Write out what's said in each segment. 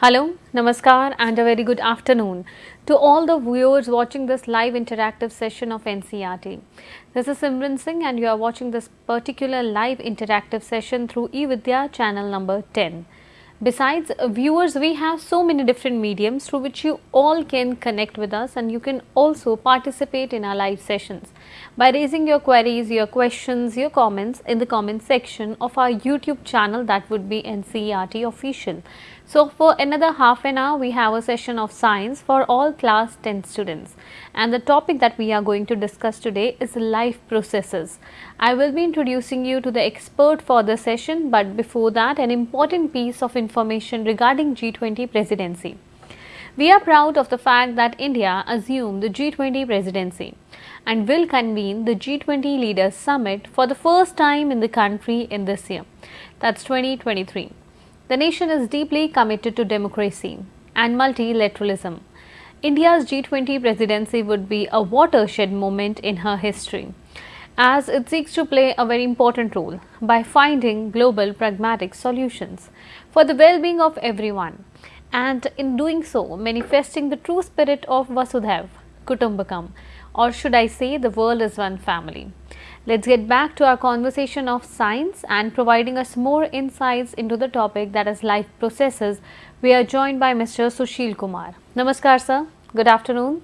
Hello, Namaskar, and a very good afternoon to all the viewers watching this live interactive session of NCERT. This is Simran Singh, and you are watching this particular live interactive session through eVidya channel number 10. Besides viewers, we have so many different mediums through which you all can connect with us and you can also participate in our live sessions by raising your queries, your questions, your comments in the comment section of our YouTube channel that would be NCERT official. So, for another half an hour we have a session of science for all class 10 students and the topic that we are going to discuss today is life processes. I will be introducing you to the expert for the session but before that an important piece of information regarding G20 presidency. We are proud of the fact that India assumed the G20 presidency and will convene the G20 Leaders Summit for the first time in the country in this year, that is 2023. The nation is deeply committed to democracy and multilateralism. India's G20 presidency would be a watershed moment in her history as it seeks to play a very important role by finding global pragmatic solutions for the well-being of everyone and in doing so manifesting the true spirit of Vasudhaiv Kutumbakam or should I say the world is one family. Let's get back to our conversation of science and providing us more insights into the topic that is life processes. We are joined by Mr. Sushil Kumar. Namaskar sir. Good afternoon.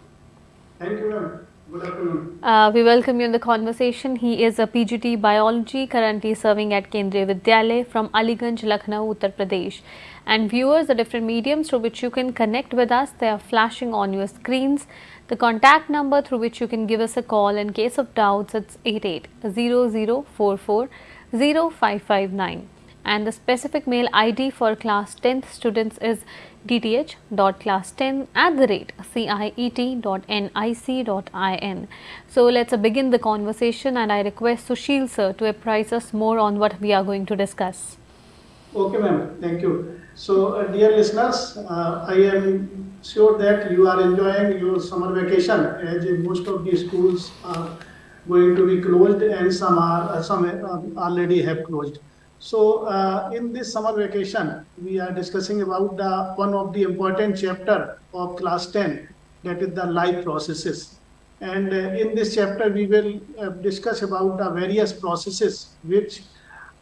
Thank you ma'am. Good afternoon. Uh, we welcome you in the conversation. He is a PGT biology currently serving at Kendriya Vidyalaya from Aliganj, Lucknow, Uttar Pradesh. And viewers, the different mediums through which you can connect with us, they are flashing on your screens. The contact number through which you can give us a call in case of doubts it's 8800440559 and the specific mail ID for class 10th students is dth.class10 at the rate ciet.nic.in. So, let us begin the conversation and I request Sushil sir to apprise us more on what we are going to discuss. Okay ma'am, thank you. So uh, dear listeners, uh, I am sure that you are enjoying your summer vacation as most of the schools are going to be closed and some are uh, some uh, already have closed. So uh, in this summer vacation, we are discussing about the one of the important chapter of class 10 that is the life processes. And uh, in this chapter, we will discuss about the various processes which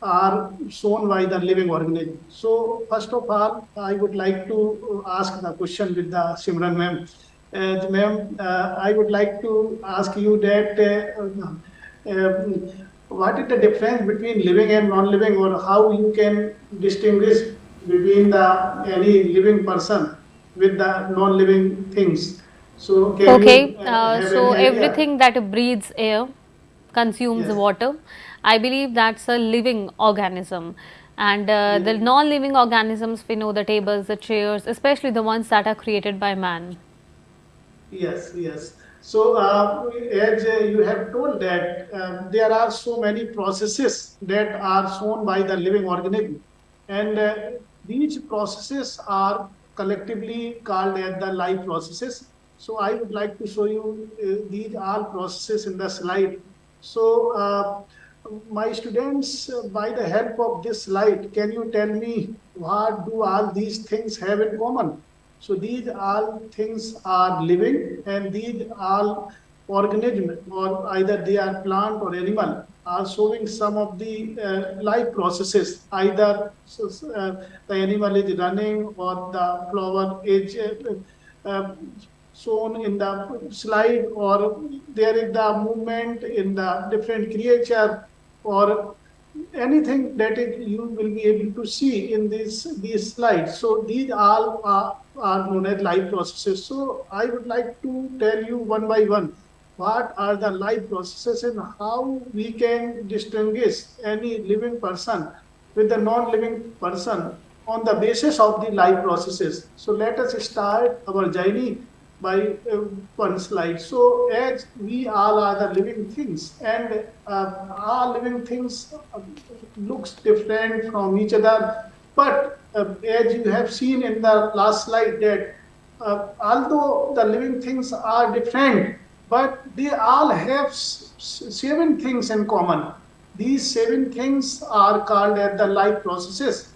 are shown by the living organism. So first of all, I would like to ask the question with the Simran ma'am. Uh, ma'am, uh, I would like to ask you that uh, um, what is the difference between living and non-living or how you can distinguish between the any living person with the non-living things. So okay, you, uh, so everything that breathes air consumes yes. water I believe that's a living organism. And uh, the non-living organisms, we know the tables, the chairs, especially the ones that are created by man. Yes, yes. So, uh, as uh, you have told that uh, there are so many processes that are shown by the living organism, and uh, these processes are collectively called as the life processes. So, I would like to show you uh, these all processes in the slide. So, uh, my students, uh, by the help of this slide, can you tell me what do all these things have in common? So these all things are living and these all organism or either they are plant or animal are showing some of the uh, life processes. Either uh, the animal is running or the flower is uh, uh shown in the slide or there is the movement in the different creature or anything that you will be able to see in this these slides. So these all are, are known as life processes. So I would like to tell you one by one what are the life processes and how we can distinguish any living person with the non-living person on the basis of the life processes. So let us start our journey by uh, one slide. So as we all are the living things and uh, all living things uh, looks different from each other. But uh, as you have seen in the last slide that uh, although the living things are different, but they all have seven things in common. These seven things are called as the life processes.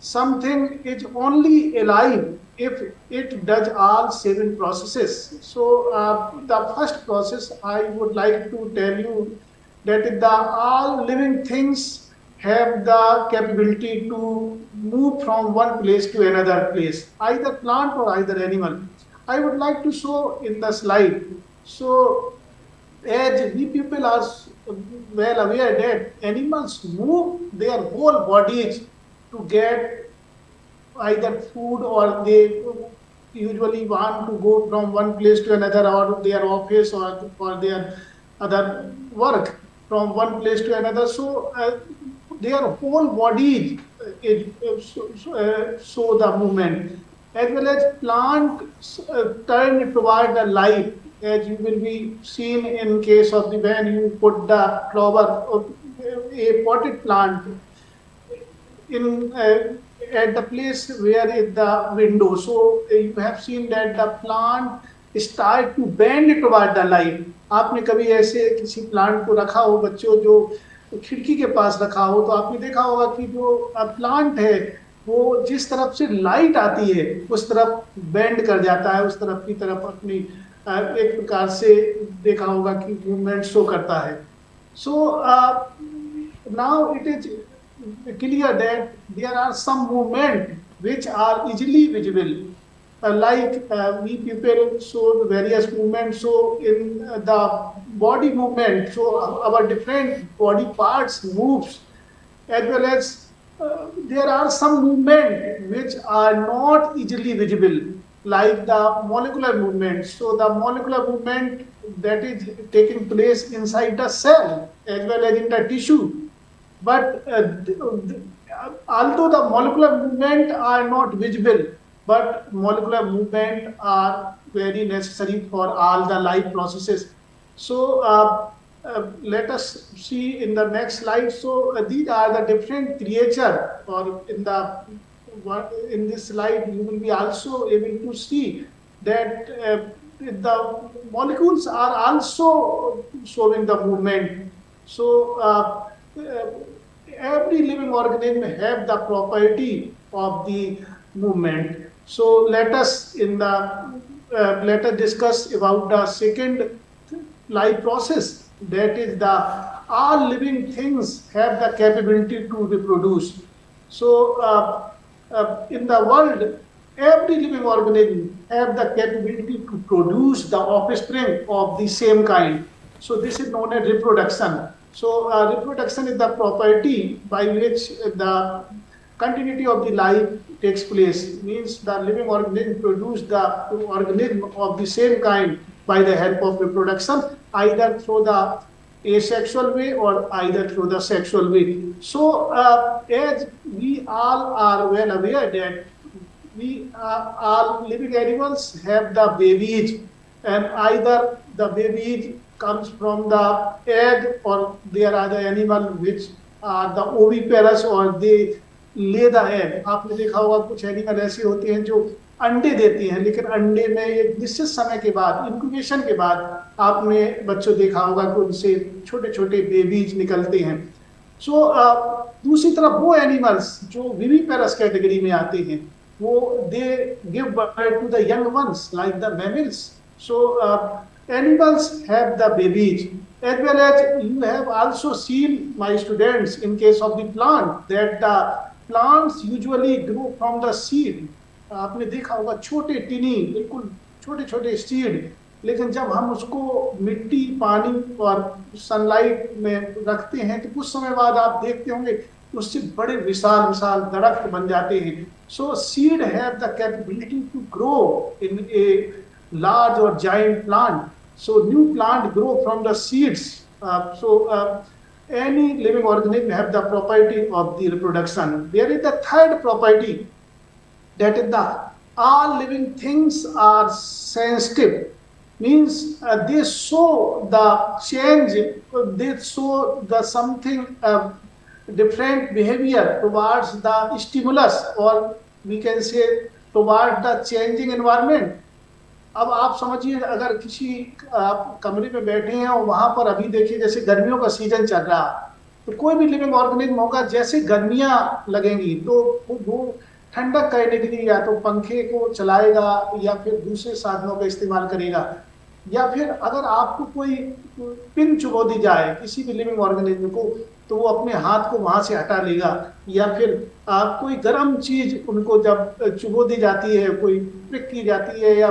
something is only alive if it does all seven processes. So uh, the first process I would like to tell you that the all living things have the capability to move from one place to another place, either plant or either animal. I would like to show in the slide. So as we people are well aware that animals move their whole bodies to get either food or they usually want to go from one place to another or their office or, or their other work from one place to another. So uh, their whole body is, uh, show the movement as well as plant uh, turn toward the life as you will be seen in case of the when you put the flower of a potted plant in uh, at the place where is the window. So uh, you have seen that the plant start to bend toward the light. आपने कभी ऐसे किसी plant को रखा हो बच्चों जो खिड़की के पास रखा हो तो आपने देखा होगा कि जो प्लांट है वो जिस तरफ़ से लाइट आती है उस तरफ़ बेंड कर जाता है उस तरफ़ की तरफ़ अपनी एक प्रकार से देखा होगा कि मूवमेंट शो करता है so now it is clear that there are some movement which are easily visible. Uh, like uh, we people show various movements, so in uh, the body movement, so our different body parts moves, as well as uh, there are some movement which are not easily visible, like the molecular movement. So the molecular movement that is taking place inside the cell as well as in the tissue but uh, although the molecular movement are not visible, but molecular movement are very necessary for all the life processes. So uh, uh, let us see in the next slide. So uh, these are the different creature or in the in this slide you will be also able to see that uh, the molecules are also showing the movement. So uh, every living organism have the property of the movement. So let us in the uh, let us discuss about the second life process. That is the all living things have the capability to reproduce. So uh, uh, in the world, every living organism have the capability to produce the offspring of the same kind. So this is known as reproduction. So uh, reproduction is the property by which the continuity of the life takes place. Means the living organism produce the organism of the same kind by the help of reproduction, either through the asexual way or either through the sexual way. So uh, as we all are well aware that we uh, all living animals have the babies and either the babies comes from the egg or there are the animal which are the oviparous or they lay the egg. आपने देखा होगा कुछ animal ऐसे होते हैं जो अंडे देती हैं लेकिन अंडे में एक निश्चित समय के बाद इंक्यूबेशन के बाद आपने बच्चों देखा होगा कि उनसे छोटे छोटे बेबीज निकलते हैं। सो so, uh, दूसरी तरफ़ वो एनिमल्स जो विवीपेरस कैटेगरी में आते हैं वो they give birth to the young ones like the mammals so animals have the babies as well as you have also seen my students in case of the plant that the plants usually grow from the seed आपने देखा होगा छोटे टिनी बिल्कुल छोटे छोटे seed लेकिन जब हम उसको मिट्टी पानी और सनलाइट में रखते हैं तो कुछ समय बाद आप देखते होंगे उससे बड़े विशाल विशाल दरख्त बन जाते हैं so seed have the capability to grow in a large or giant plant So new plant grow from the seeds. Uh, so uh, any living organism have the property of the reproduction. There is the third property that is the all living things are sensitive means uh, they show the change they show the something uh, different behavior towards the stimulus or we can say towards the changing environment अब आप समझिए, अगर किसी, आप कमरे में बैठे हैं और वहाँ पर अभी देखिए जैसे गर्मियों का सीज़न चल रहा तो कोई भी लिविंग ऑर्गेनिज्म होगा, जैसे गर्मियाँ लगेंगी तो वो ठंडक करने के लिए या तो पंखे को चलाएगा या फिर दूसरे साधनों का इस्तेमाल करेगा। या फिर अगर आपको कोई पिन चुबो दी जाए किसी भी लिविंग ऑर्गेनिज्म को तो वो अपने हाथ को वहाँ से हटा लेगा। या फिर आप कोई गर्म चीज़ उनको जब चुबो दी जाती है, कोई प्रिक की जाती है या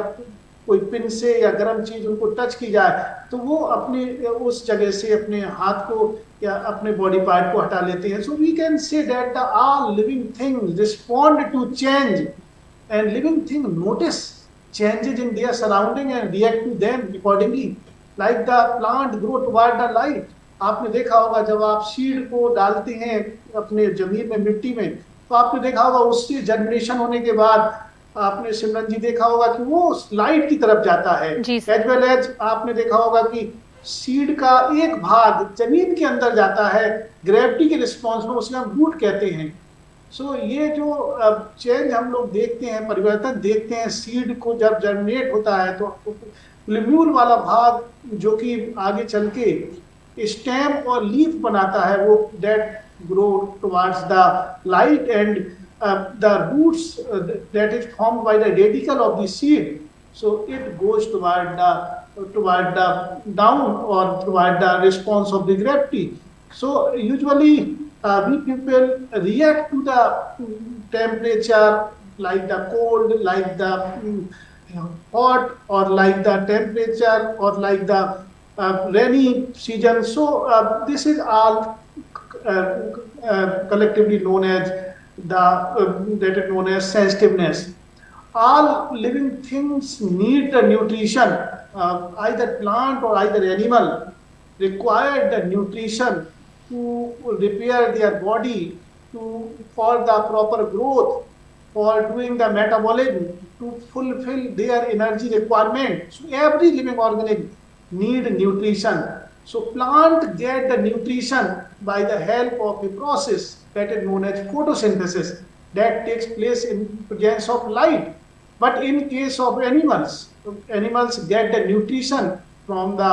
कोई पिन से या गर्म चीज़ उनको टच की जाए तो वो अपने, उस जगह से अपने हाथ को या अपने बॉडी पार्ट को हटा लेते हैं। So we can say that the all living thing respond to change and living thing notice changes in their surrounding and react to them accordingly. Like the plant grow toward the light. आपने देखा होगा जब आप seed को डालते हैं अपने ज़मीन में मिट्टी में तो आपने देखा होगा उससे जनरेशन होने के बाद आपने सिमरन जी देखा होगा कि वो लाइट की तरफ़ जाता है। एज वेल एज आपने देखा होगा कि सीड का एक भाग ज़मीन के अंदर जाता है ग्रेविटी के रिस्पॉन्स में उसे हम रूट कहते हैं। सो so, ये जो चेंज हम लोग देखते हैं परिवर्तन देखते हैं सीड को जब जर्मिनेट होता है तो लिम्यूल वाला भाग जो कि आगे चल के स्टेम और लीफ बनाता है वो that grow towards the light and Um, the roots uh, that is formed by the radicle of the seed, so it goes toward the toward the down or toward the response of the gravity. So usually uh, we people react to the mm, temperature like the cold, like the mm, hot, or like the temperature, or like the uh, rainy season. So uh, this is all uh, uh, collectively known as the um, that is known as sensitiveness. All living things need the nutrition, uh, either plant or either animal require the nutrition to repair their body, to for the proper growth, for doing the metabolism, to fulfill their energy requirement. So every living organism need nutrition. So plant get the nutrition by the help of a process that is known as photosynthesis that takes place in presence of light. But in case of animals, animals get the nutrition from the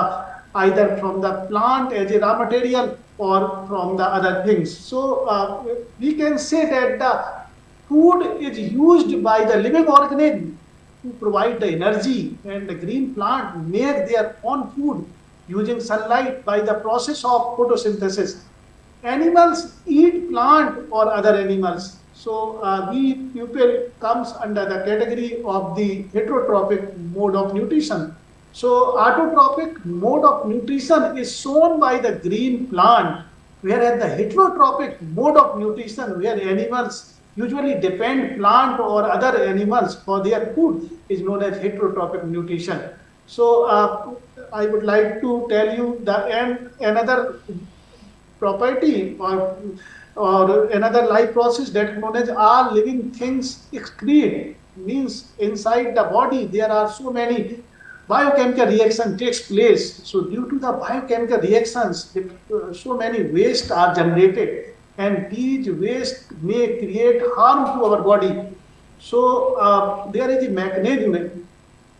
either from the plant as a raw material or from the other things. So uh, we can say that the food is used by the living organism to provide the energy and the green plant make their own food using sunlight by the process of photosynthesis. Animals eat plant or other animals. So uh, people comes under the category of the heterotrophic mode of nutrition. So autotrophic mode of nutrition is shown by the green plant, whereas the heterotrophic mode of nutrition, where animals usually depend plant or other animals for their food, is known as heterotrophic nutrition. So uh, I would like to tell you the and another property or or another life process that known as all living things excrete means inside the body there are so many biochemical reaction takes place. So due to the biochemical reactions, uh, so many waste are generated and these waste may create harm to our body. So uh, there is a mechanism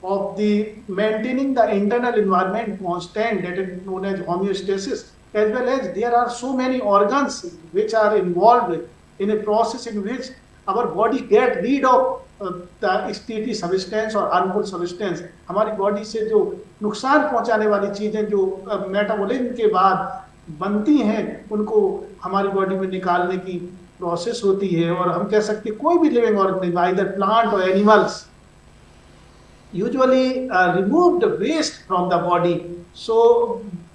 of the maintaining the internal environment constant that is known as homeostasis as well as there are so many organs which are involved in a process in which our body get rid of स्टीटी substance और harmful substance हमारी body से जो नुकसान पहुँचाने वाली चीज़ें जो मेटाबॉलिज्म के बाद बनती हैं उनको हमारी बॉडी में निकालने की प्रोसेस होती है और हम कह सकते हैं कोई भी लिविंग ऑर्गेनिज्म आइदर प्लांट और animals usually uh, remove the waste from the body so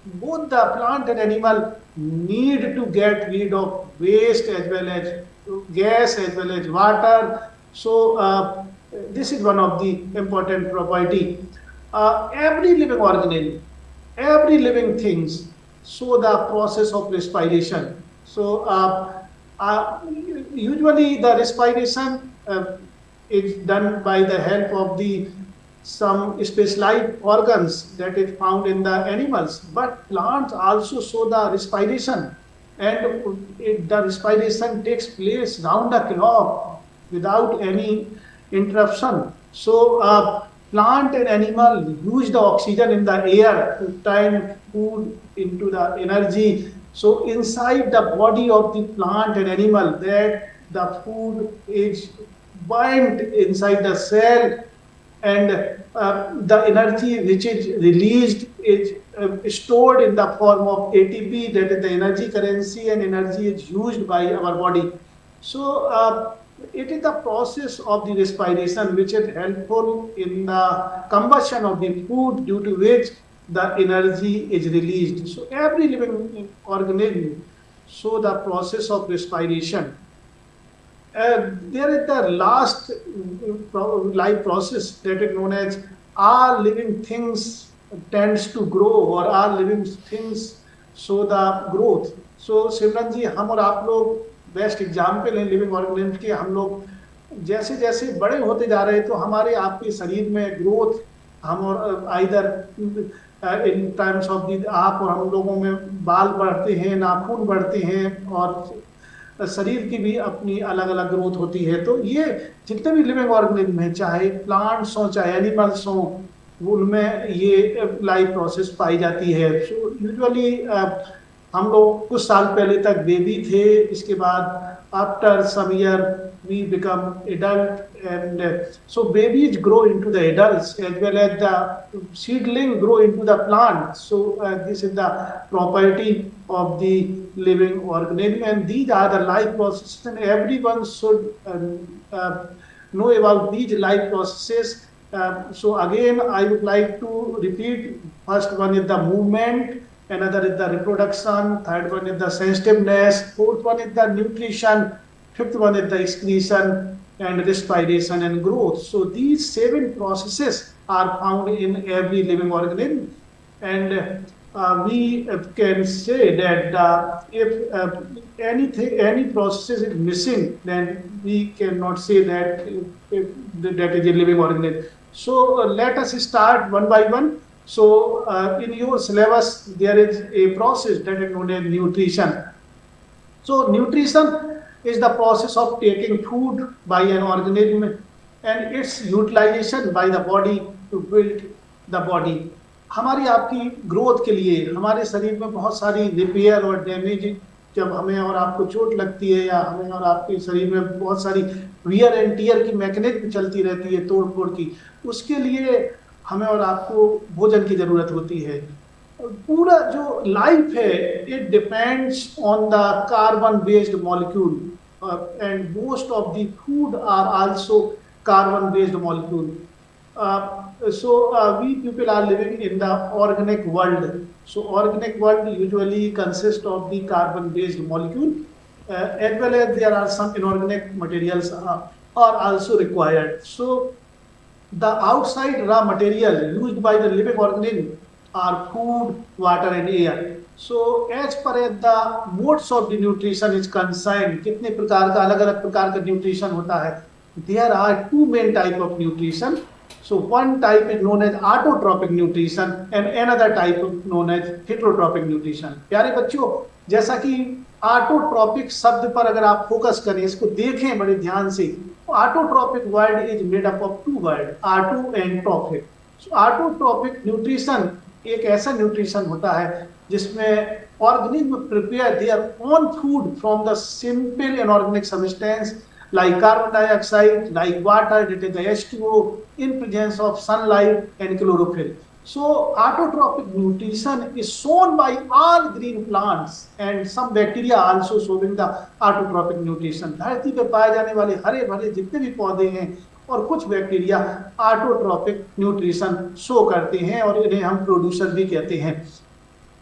both the plant and animal need to get rid of waste as well as gas as well as water So uh, this is one of the important property. Uh, every living organism, every living things show the process of respiration. So uh, uh usually the respiration uh, is done by the help of the some specialized organs that is found in the animals. But plants also show the respiration and it, the respiration takes place round the clock without any interruption. So uh, plant and animal use the oxygen in the air to turn food into the energy. So inside the body of the plant and animal, that the food is bind inside the cell and uh, the energy which is released is uh, stored in the form of ATP, that is the energy currency, and energy is used by our body. So uh, it is the process of the respiration which is helpful in the combustion of the food due to which the energy is released. So every living organism so the process of respiration. Uh, there is the last uh, life process that is known as all living things tends to grow or all living things show the growth. So जी हम और आप लोग best example हैं living organism के हम लोग जैसे जैसे बड़े होते जा रहे हैं तो हमारे आपके शरीर में ग्रोथ हम और आइदर इन टर्म्स ऑफ़ आप और हम लोगों में बाल बढ़ते हैं नाखून बढ़ते हैं और शरीर की भी अपनी अलग अलग ग्रोथ होती है। तो ये जितने भी लिविंग ऑर्गेनिज्म हैं, चाहे प्लांट्स हों, चाहे एनिमल्स हों, उनमें ये लाइफ प्रोसेस पाई जाती है। यूजुअली हम लोग कुछ साल पहले तक बेबी थे, इसके बाद after some year we become adult and uh, so babies grow into the adults as well as the seedling grow into the plant so uh, this is the property of the living organism and these are the life processes and everyone should um, uh, know about these life processes. Uh, so again i would like to repeat first one is the movement another is the reproduction, third one is the sensitiveness, fourth one is the nutrition, fifth one is the excretion and respiration and growth. So these seven processes are found in every living organism and uh, we can say that uh, if uh, anything, any process is missing, then we cannot say that if, if that is a living organism. So uh, let us start one by one. So uh, in your syllabus, there is a process that is known as nutrition. So nutrition is the process of taking food by an organism and its utilization by the body to build the body. हमारी आपकी growth के लिए हमारे शरीर में बहुत सारी repair और डैमेज जब हमें और आपको चोट लगती है या हमें और आपके शरीर में बहुत सारी वियर एंड टीयर की मैकेनिज्म चलती रहती है तोड़ फोड़ की उसके लिए हमें और आपको भोजन की ज़रूरत होती है। पूरा जो लाइफ है it depends on the carbon based molecule and most of the are also carbon based molecule so we people are living in the organic world so organic world usually consist of the carbon based molecule as well as there are some inorganic materials are also required so the outside raw material used by the living organism are food, water and air. So as far as the modes of the nutrition is concerned, कितने प्रकार का अलग अलग प्रकार का nutrition होता है There are two main type of nutrition. So one type is known as autotrophic nutrition and another type is known as heterotropic nutrition. प्यारे बच्चों जैसा कि ऑटोट्रॉपिक शब्द पर अगर आप फोकस करें इसको देखें बड़े ध्यान से autotrophic word is made up of two words auto and trophic so autotrophic nutrition एक ऐसा न्यूट्रिशन होता है जिसमें organism prepare their own food from the simple inorganic substance carbon dioxide like water that is the H2O in presence of sunlight and chlorophyll So, autotrophic nutrition is shown by all green plants and some bacteria also showing the autotrophic nutrition. धरती पे पाए जाने वाले हरे भरे जितने भी पौधे हैं और कुछ बैक्टीरिया ऑटोट्रॉपिक न्यूट्रिशन शो करते हैं और इन्हें हम प्रोड्यूसर भी कहते हैं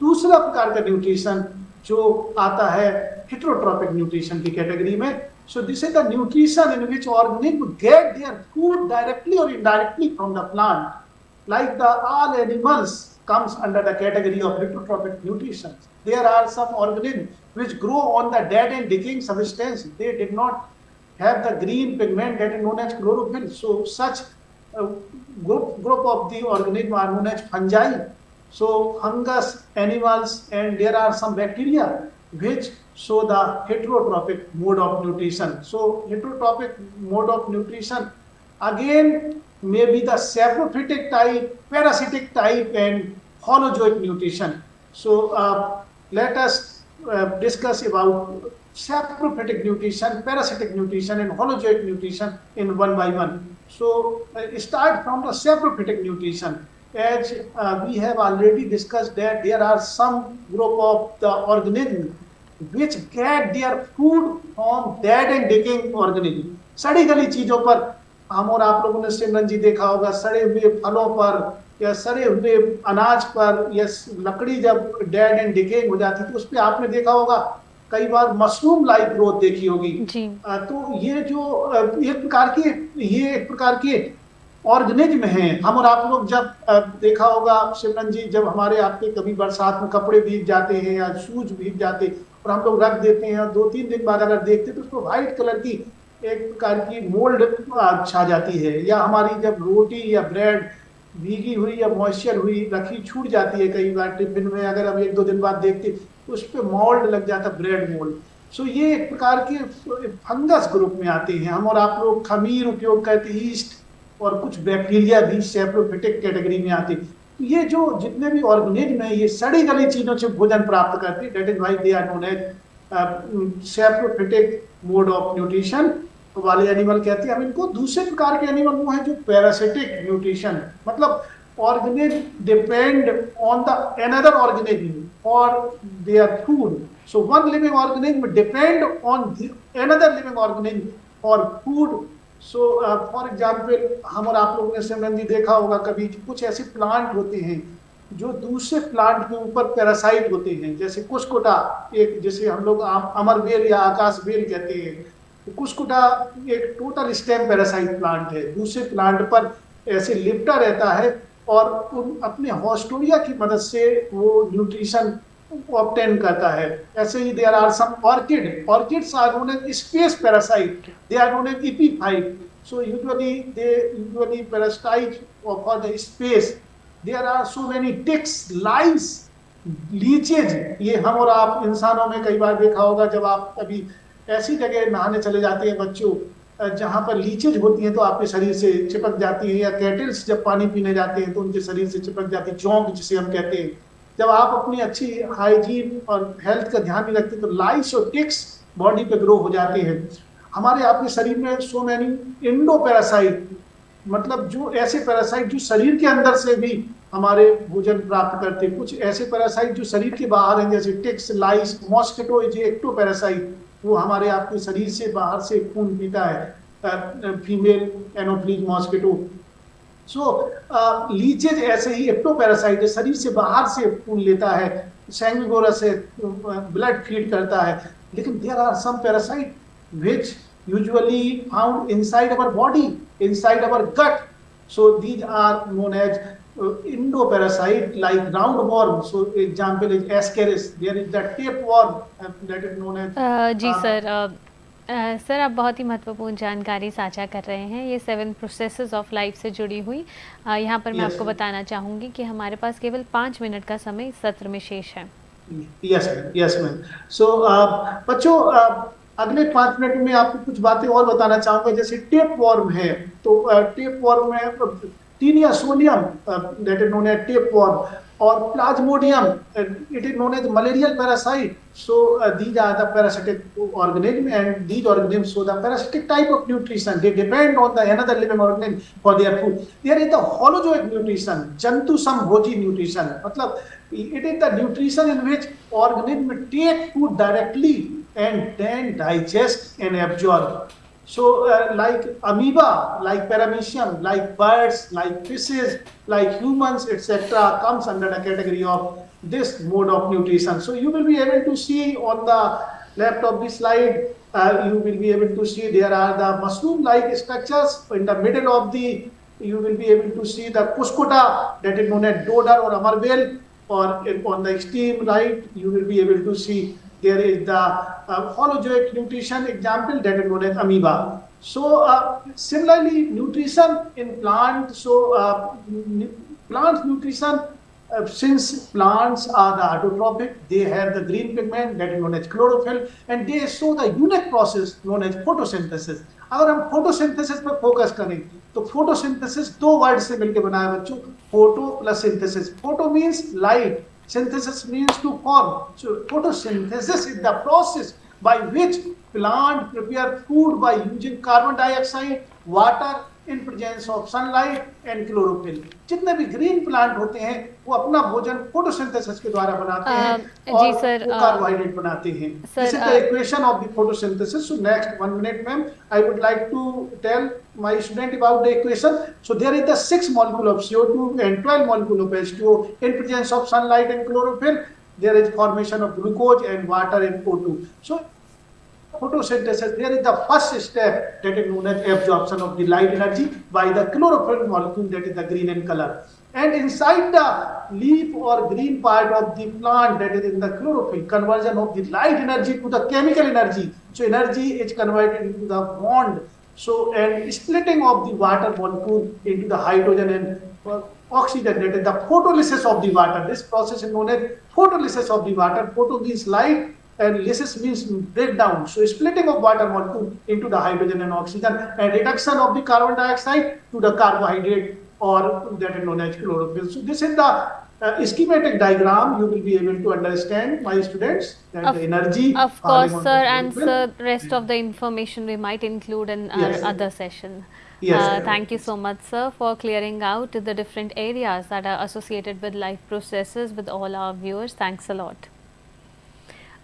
दूसरा प्रकार का न्यूट्रिशन जो आता है हिट्रोट्रॉपिक न्यूट्रिशन की कैटेगरी में so this is the nutrition in which organism get their food directly और indirectly from the plant like the all animals comes under the category of heterotrophic nutrition. There are some organisms which grow on the dead and decaying substance. They did not have the green pigment that is known as chlorophyll. So such group, group of the organism are known as fungi. So fungus, animals, and there are some bacteria which show the heterotrophic mode of nutrition. So heterotrophic mode of nutrition again may be the saprophytic type, parasitic type, and holozoic nutrition. So uh, let us uh, discuss about saprophytic nutrition, parasitic nutrition, and holozoic nutrition in one by one. So uh, start from the saprophytic nutrition. As uh, we have already discussed that there are some group of the organisms which get their food from dead and decaying organism. सड़ी गली चीजों पर हम और आप लोगों ने सिमरन जी देखा होगा सड़े हुए फलों पर या सड़े हुए अनाज पर या लकड़ी जब डेड एंड डिकेइंग हो जाती तो उस पर आपने देखा होगा कई बार मशरूम लाइक ग्रोथ देखी होगी। तो ये जो एक प्रकार की ये एक प्रकार के ऑर्गेनिज्म हैं। हम और आप लोग जब देखा होगा सिमरन जी जब हमारे आपके कभी बरसात में कपड़े भीग जाते हैं या शूज़ भीग जाते और हम लोग रख देते हैं और दो तीन दिन बाद अगर देखते तो उसको व्हाइट कलर की एक प्रकार की मोल्ड छा जाती है। या हमारी जब रोटी या ब्रेड भीगी हुई या मॉइस्चर हुई, रखी छूट जाती है कई बार टिफ़िन में, अगर हम एक दो दिन बाद देखते, उस पर मोल्ड लग जाता ब्रेड मोल्ड सो ये एक प्रकार के फंगस ग्रुप में आते हैं। हम और आप लोग खमीर उपयोग करते ईस्ट और कुछ बैक्टीरिया भी सेप्रोफिटिक कैटेगरी में आते। तो ये जो जितने भी ऑर्गेनिज्म है, ये सड़ी गली चीज़ों से भोजन प्राप्त करते। हैं that is why they are known as saprophytic mode of nutrition तो वाले एनिमल कहते हैं, अब इनको दूसरे प्रकार के एनिमल वो हैं जो पैरासिटिक न्यूट्रिशन मतलब organism depend on the another organism और their food so one living organism depend on another living organism और फ़ूड सो फॉर एग्ज़ाम्पल हम और आप लोगों ने सिमरंदी देखा होगा कभी कुछ ऐसे प्लांट होते हैं जो दूसरे प्लांट के ऊपर पैरासाइट होते हैं, जैसे कुशकुटा एक जैसे हम लोग अमर बेल या आकाश बेल कहते हैं तो कुशकुटा एक टोटल स्टेम पैरासाइट प्लांट है। दूसरे प्लांट पर ऐसे लिपटा रहता है और उन अपने हॉस्टोरिया की मदद से वो न्यूट्रिशन ऑप्टेन करता है। ऐसे ही there are some orchid orchids are known as space parasite they are known as epiphyte so usually they, usually parasite for the space there are so many ticks lice leeches ये हम और आप इंसानों में कई बार देखा होगा जब आप कभी ऐसी जगह नहाने चले जाते हैं बच्चों, जहाँ पर लीचेज होती हैं तो आपके शरीर से चिपक जाती है या कैटल्स जब पानी पीने जाते हैं तो उनके शरीर से चिपक जाती है चौंक जिसे हम कहते हैं। जब आप अपनी अच्छी हाइजीन और हेल्थ का ध्यान नहीं रखते तो लाइस और टिक्स बॉडी पे ग्रो हो जाते हैं। हमारे आपके शरीर में सो मैनी इंडो पैरासाइट मतलब जो ऐसे पैरासाइट जो शरीर के अंदर से भी हमारे भोजन प्राप्त करते हैं। कुछ ऐसे पैरासाइट जो शरीर के बाहर हैं, जैसे टिक्स, लाइस मॉस्किटो जो एक्टो पैरासाइट वो हमारे आपके शरीर से बाहर से खून पीता है। Female anopheles mosquito so leeches ऐसे ही एक्टोपैरासाइट है शरीर से बाहर से खून लेता है। सैंगोरा से ब्लड फ़ीड करता है। लेकिन there are some parasite which usually found inside our body, inside our gut. So these are known as uh, endoparasite like roundworm. So example is Ascaris. There is the tapeworm uh, that is known as. uh, जी sir uh, sir आप बहुत ही महत्वपूर्ण जानकारी साझा कर रहे हैं ये सेवन प्रोसेसेस ऑफ़ लाइफ से जुड़ी हुई uh, यहाँ पर मैं Yes, आपको ma'am. बताना चाहूँगी कि हमारे पास केवल पाँच मिनट का समय इस सत्र में शेष है yes ma'am yes ma'am so बच्चों uh, अगले पाँच मिनट में आपको कुछ बातें और बताना चाहूँगा। जैसे टेप वॉर्म है तो टेप वॉर्म में Taenia solium that is known as tapeworm और plasmodium it is known as malarial parasite so these are the parasitic organism and these organism so the parasitic type of nutrition they depend on the another living organism for their food there is the holozoic nutrition जंतु सम nutrition मतलब it is the nutrition in which organism take food directly and then digest and absorb. So, uh, like amoeba, like paramecium, like birds, like fishes, like humans, etc., comes under the category of this mode of nutrition. So, you will be able to see on the left of the slide, uh, you will be able to see there are the mushroom-like structures in the middle of the. You will be able to see the cuscuta that is known as dodder or amarvel, or on the extreme right, you will be able to see there is the uh, holozoic nutrition example that is known as amoeba. So uh, similarly, nutrition in plant. So uh, plant nutrition, uh, since plants are the autotrophic, they have the green pigment that is known as chlorophyll, and they show the unique process known as photosynthesis. अगर हम photosynthesis पर focus करें तो photosynthesis दो word से मिलकर बना है बच्चों photo plus synthesis photo means light Synthesis means to form. So photosynthesis is the process by which plant prepare food by using carbon dioxide, water in presence of sunlight and chlorophyll जितने भी green plant होते हैं वो अपना भोजन photosynthesis के द्वारा बनाते हैं जी सर कार्बोहाइड्रेट बनाते हैं। इसी तरह equation of the photosynthesis so next 1 minute ma'am I would like to tell my student about the equation so there is the 6 molecule of CO2 and 12 molecule of H2O in presence of sunlight and chlorophyll there is formation of glucose and water and O2 so photosynthesis, there is the first step that is known as absorption of the light energy by the chlorophyll molecule that is the green in color. And inside the leaf or green part of the plant that is in the chlorophyll, conversion of the light energy to the chemical energy. So energy is converted into the bond. So and splitting of the water molecule into the hydrogen and uh, oxygen that is the photolysis of the water. This process is known as photolysis of the water. Photo means light and lysis means breakdown. So splitting of water molecule into the hydrogen and oxygen and reduction of the carbon dioxide to the carbohydrate or that is known as chlorophyll. So this is the uh, schematic diagram you will be able to understand my students that of, the energy of course sir and sir rest of the information we might include in our yes. other session Yes, uh, thank you so much sir for clearing out the different areas that are associated with life processes with all our viewers thanks a lot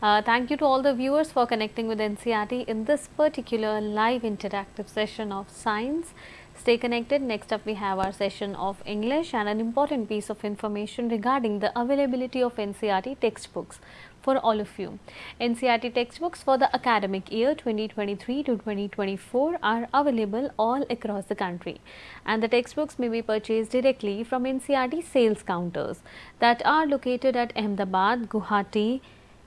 uh, thank you to all the viewers for connecting with NCERT in this particular live interactive session of science. Stay connected. Next up we have our session of English and an important piece of information regarding the availability of NCERT textbooks for all of you. NCERT textbooks for the academic year 2023 to 2024 are available all across the country and the textbooks may be purchased directly from NCERT sales counters that are located at Ahmedabad, Guwahati,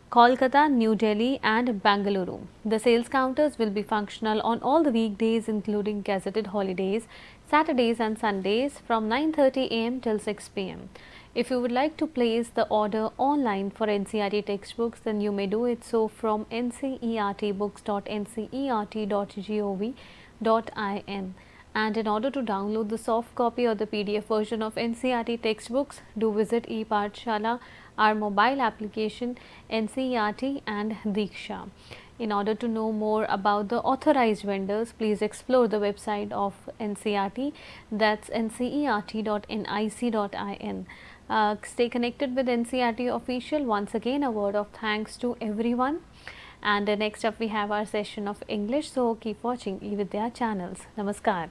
Kolkata, New Delhi and Bangalore. The sales counters will be functional on all the weekdays including gazetted holidays, Saturdays and Sundays from 9.30 am till 6 pm. If you would like to place the order online for NCERT textbooks, then you may do it so from ncertbooks.ncert.gov.in. And in order to download the soft copy or the PDF version of NCERT textbooks, do visit ePathshala our mobile application NCERT and Diksha. In order to know more about the authorized vendors, please explore the website of NCERT that's ncert.nic.in. Uh, stay connected with NCERT official. Once again a word of thanks to everyone and uh, next up we have our session of English. So, keep watching eVidya channels. Namaskar.